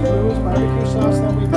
blues, barbecue sauce that we